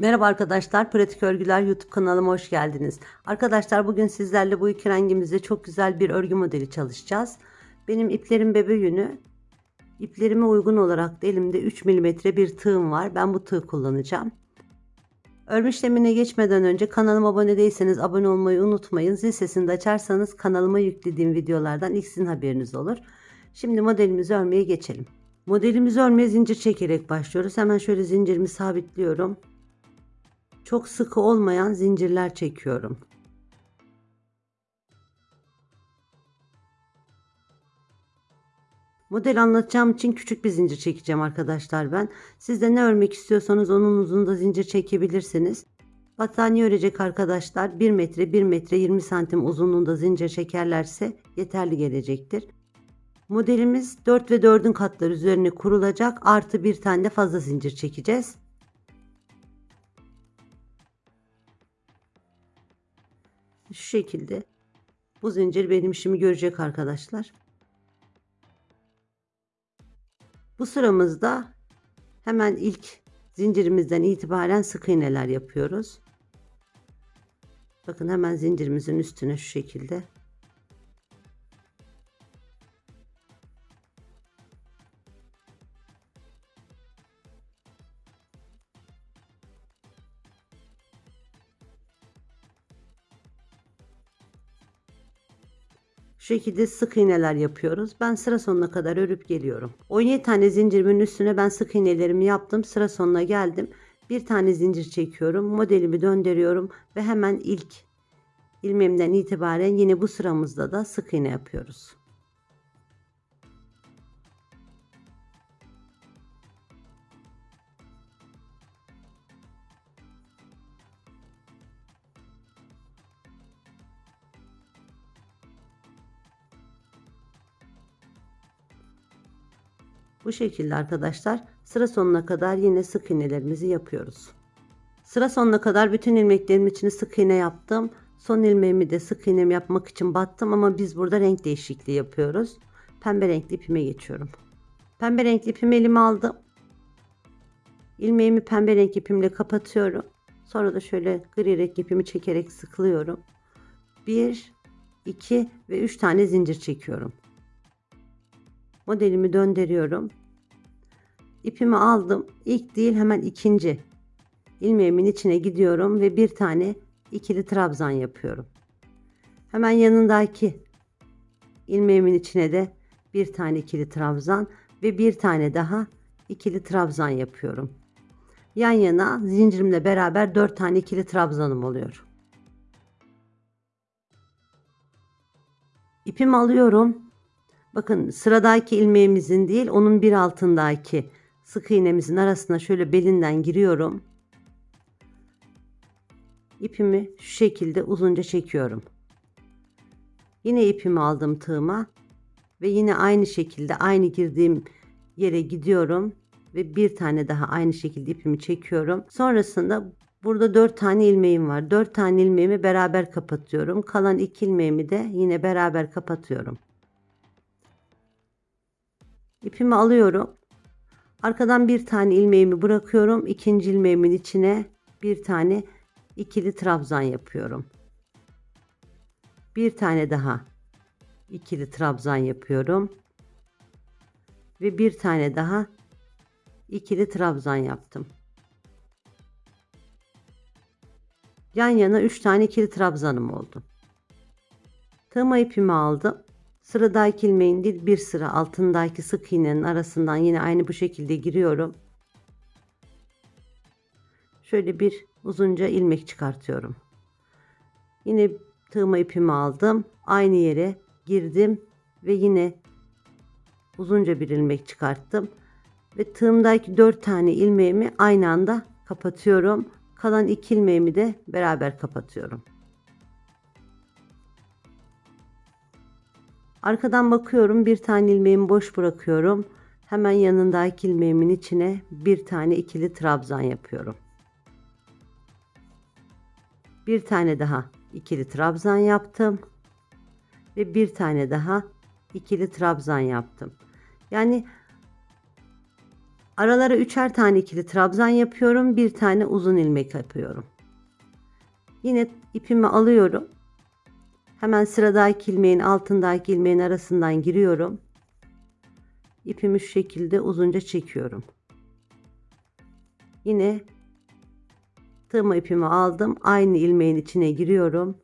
Merhaba arkadaşlar, Pratik Örgüler YouTube kanalıma hoş geldiniz. Arkadaşlar bugün sizlerle bu iki rengimizde çok güzel bir örgü modeli çalışacağız. Benim iplerim bebe yünü. İplerime uygun olarak elimde 3 mm bir tığım var. Ben bu tığ kullanacağım. Örme işlemine geçmeden önce kanalıma abone değilseniz abone olmayı unutmayın. Zil sesini de açarsanız kanalıma yüklediğim videolardan ilk sizin haberiniz olur. Şimdi modelimizi örmeye geçelim. Modelimizi örmeye zincir çekerek başlıyoruz. Hemen şöyle zincirimi sabitliyorum. Çok sıkı olmayan zincirler çekiyorum. Model anlatacağım için küçük bir zincir çekeceğim arkadaşlar ben. Siz de ne örmek istiyorsanız onun uzunluğunda zincir çekebilirsiniz. Battaniye örecek arkadaşlar 1 metre 1 metre 20 santim uzunluğunda zincir çekerlerse yeterli gelecektir. Modelimiz 4 ve 4'ün katları üzerine kurulacak artı bir tane de fazla zincir çekeceğiz. Şu şekilde bu zincir benim işimi görecek arkadaşlar. Bu sıramızda hemen ilk zincirimizden itibaren sık iğneler yapıyoruz. Bakın hemen zincirimizin üstüne şu şekilde şekilde sık iğneler yapıyoruz. Ben sıra sonuna kadar örüp geliyorum. 17 tane zincirimin üstüne ben sık iğnelerimi yaptım. Sıra sonuna geldim. Bir tane zincir çekiyorum. Modelimi döndürüyorum ve hemen ilk ilmeğimden itibaren yine bu sıramızda da sık iğne yapıyoruz. Bu şekilde arkadaşlar sıra sonuna kadar yine sık iğnelerimizi yapıyoruz. Sıra sonuna kadar bütün ilmeklerimin içine sık iğne yaptım. Son ilmeğimi de sık iğnemi yapmak için battım ama biz burada renk değişikliği yapıyoruz. Pembe renkli ipime geçiyorum. Pembe renkli ipimi elime aldım. İlmeğimi pembe renk ipimle kapatıyorum. Sonra da şöyle gri renk ipimi çekerek sıkılıyorum. 1, 2 ve 3 tane zincir çekiyorum. Modelimi döndürüyorum. İpimi aldım. İlk değil hemen ikinci ilmeğimin içine gidiyorum ve bir tane ikili trabzan yapıyorum. Hemen yanındaki ilmeğimin içine de bir tane ikili trabzan ve bir tane daha ikili trabzan yapıyorum. Yan yana zincirimle beraber 4 tane ikili trabzanım oluyor. İpimi alıyorum. Bakın sıradaki ilmeğimizin değil onun bir altındaki sık iğnemizin arasına şöyle belinden giriyorum. İpimi şu şekilde uzunca çekiyorum. Yine ipimi aldım tığıma ve yine aynı şekilde aynı girdiğim yere gidiyorum ve bir tane daha aynı şekilde ipimi çekiyorum. Sonrasında burada 4 tane ilmeğim var. 4 tane ilmeğimi beraber kapatıyorum. Kalan 2 ilmeğimi de yine beraber kapatıyorum. İpimi alıyorum. Arkadan bir tane ilmeğimi bırakıyorum. İkinci ilmeğimin içine bir tane ikili trabzan yapıyorum. Bir tane daha ikili trabzan yapıyorum. Ve bir tane daha ikili trabzan yaptım. Yan yana 3 tane ikili trabzanım oldu. Tığma ipimi aldım. Sıradaki ilmeğin değil bir sıra altındaki sık iğnenin arasından yine aynı bu şekilde giriyorum. Şöyle bir uzunca ilmek çıkartıyorum. Yine tığma ipimi aldım. Aynı yere girdim ve yine uzunca bir ilmek çıkarttım. Ve tığımdaki 4 tane ilmeğimi aynı anda kapatıyorum. Kalan 2 ilmeğimi de beraber kapatıyorum. Arkadan bakıyorum bir tane ilmeğimi boş bırakıyorum. Hemen yanındaki ilmeğimin içine bir tane ikili trabzan yapıyorum. Bir tane daha ikili trabzan yaptım. Ve bir tane daha ikili trabzan yaptım. Yani Aralara üçer tane ikili trabzan yapıyorum. Bir tane uzun ilmek yapıyorum. Yine ipimi alıyorum. Hemen sıradaki ilmeğin altındaki ilmeğin arasından giriyorum. İpimi şu şekilde uzunca çekiyorum. Yine tığma ipimi aldım. Aynı ilmeğin içine giriyorum.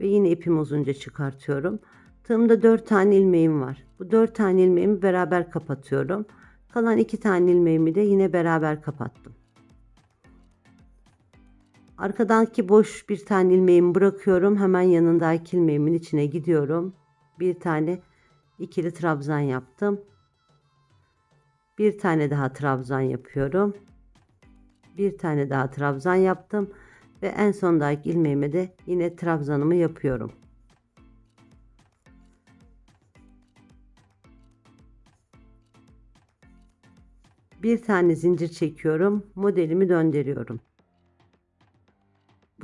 Ve yine ipimi uzunca çıkartıyorum. Tığımda 4 tane ilmeğim var. Bu 4 tane ilmeğimi beraber kapatıyorum. Kalan 2 tane ilmeğimi de yine beraber kapattım. Arkadaki boş bir tane ilmeğimi bırakıyorum. Hemen yanındaki ilmeğimin içine gidiyorum. Bir tane ikili trabzan yaptım. Bir tane daha trabzan yapıyorum. Bir tane daha trabzan yaptım ve en sondaki ilmeğime de yine trabzanımı yapıyorum. Bir tane zincir çekiyorum. Modelimi döndürüyorum.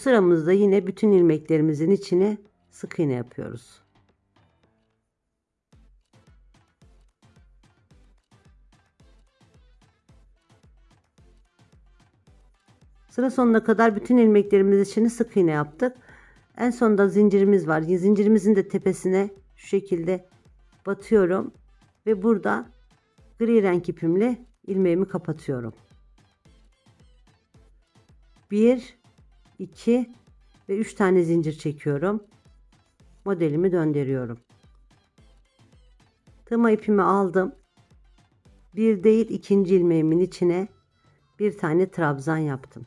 Sıramızda yine bütün ilmeklerimizin içine sık iğne yapıyoruz. Sıra sonuna kadar bütün ilmeklerimiz içine sık iğne yaptık. En sonunda zincirimiz var. Zincirimizin de tepesine şu şekilde batıyorum ve burada gri renk ipimle ilmeğimi kapatıyorum. 1 2 ve 3 tane zincir çekiyorum. Modelimi döndürüyorum. Tığma ipimi aldım. Bir değil ikinci ilmeğimin içine bir tane trabzan yaptım.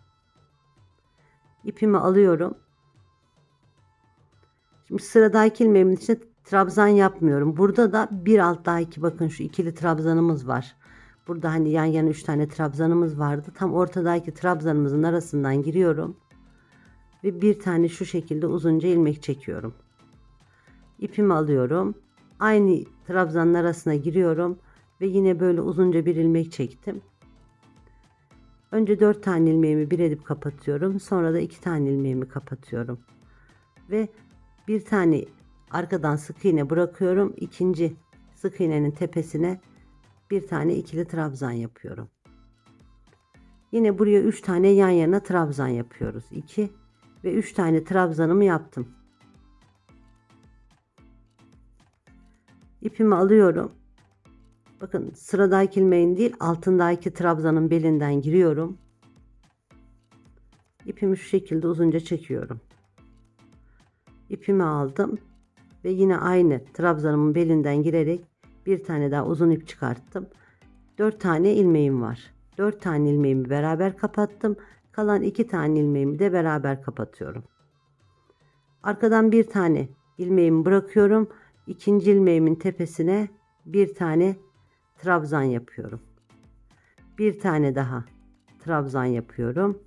İpimi alıyorum. Şimdi sıradaki ilmeğimin içine trabzan yapmıyorum. Burada da bir alt daha iki bakın şu ikili trabzanımız var. Burada hani yan yana üç tane trabzanımız vardı. Tam ortadaki trabzanımızın arasından giriyorum. Ve bir tane şu şekilde uzunca ilmek çekiyorum. İpimi alıyorum. Aynı trabzanın arasına giriyorum. Ve yine böyle uzunca bir ilmek çektim. Önce 4 tane ilmeğimi bir edip kapatıyorum. Sonra da 2 tane ilmeğimi kapatıyorum. Ve bir tane arkadan sık iğne bırakıyorum. İkinci sık iğnenin tepesine bir tane ikili trabzan yapıyorum. Yine buraya 3 tane yan yana trabzan yapıyoruz. 2 ve 3 tane trabzanımı yaptım. İpimi alıyorum. Bakın sıradaki ilmeğin değil altındaki trabzanın belinden giriyorum. İpimi şu şekilde uzunca çekiyorum. İpimi aldım ve yine aynı trabzanımın belinden girerek bir tane daha uzun ip çıkarttım. 4 tane ilmeğim var. 4 tane ilmeğimi beraber kapattım. Kalan 2 tane ilmeğimi de beraber kapatıyorum. Arkadan bir tane ilmeğimi bırakıyorum. İkinci ilmeğimin tepesine bir tane trabzan yapıyorum. Bir tane daha trabzan yapıyorum.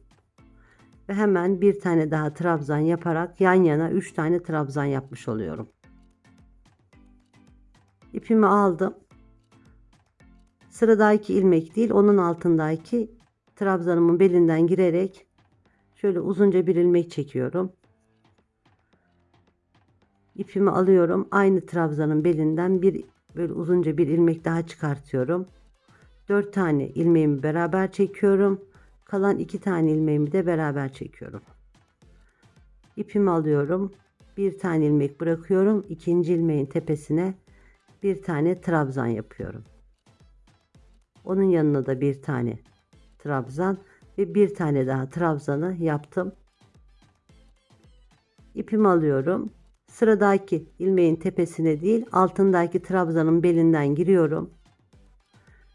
Ve hemen bir tane daha trabzan yaparak yan yana 3 tane trabzan yapmış oluyorum. İpimi aldım. Sıradaki ilmek değil onun altındaki trabzanımın belinden girerek şöyle uzunca bir ilmek çekiyorum. İpimi alıyorum. Aynı trabzanın belinden bir böyle uzunca bir ilmek daha çıkartıyorum. 4 tane ilmeğimi beraber çekiyorum. Kalan 2 tane ilmeğimi de beraber çekiyorum. İpimi alıyorum. Bir tane ilmek bırakıyorum. İkinci ilmeğin tepesine bir tane trabzan yapıyorum. Onun yanına da bir tane trabzan ve bir tane daha trabzanı yaptım. İpimi alıyorum. Sıradaki ilmeğin tepesine değil altındaki trabzanın belinden giriyorum.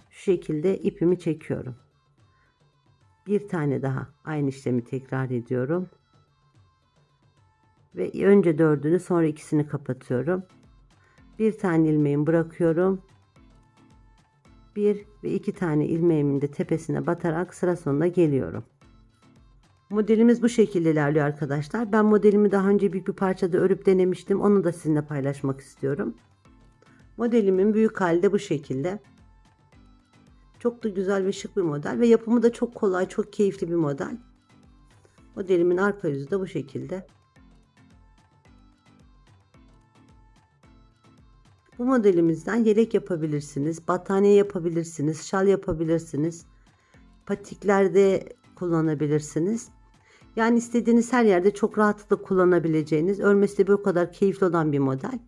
Şu şekilde ipimi çekiyorum. Bir tane daha aynı işlemi tekrar ediyorum. Ve önce dördünü sonra ikisini kapatıyorum. Bir tane ilmeğimi bırakıyorum. Bir ve iki tane ilmeğimin de tepesine batarak sıra sonuna geliyorum. Modelimiz bu şekilde ilerliyor arkadaşlar. Ben modelimi daha önce büyük bir parçada örüp denemiştim. Onu da sizinle paylaşmak istiyorum. Modelimin büyük hali de bu şekilde. Çok da güzel ve şık bir model ve yapımı da çok kolay, çok keyifli bir model. Modelimin arka yüzü de bu şekilde. Bu modelimizden yelek yapabilirsiniz, battaniye yapabilirsiniz, şal yapabilirsiniz. Patiklerde kullanabilirsiniz. Yani istediğiniz her yerde çok rahatlıkla kullanabileceğiniz, örmesi de bu kadar keyifli olan bir model.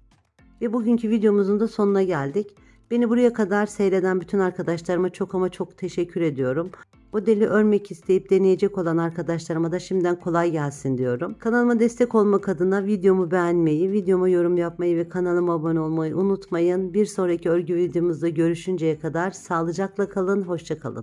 Ve bugünkü videomuzun da sonuna geldik. Beni buraya kadar seyreden bütün arkadaşlarıma çok ama çok teşekkür ediyorum. Modeli örmek isteyip deneyecek olan arkadaşlarıma da şimdiden kolay gelsin diyorum. Kanalıma destek olmak adına videomu beğenmeyi, videoma yorum yapmayı ve kanalıma abone olmayı unutmayın. Bir sonraki örgü videomuzda görüşünceye kadar sağlıcakla kalın, hoşça kalın.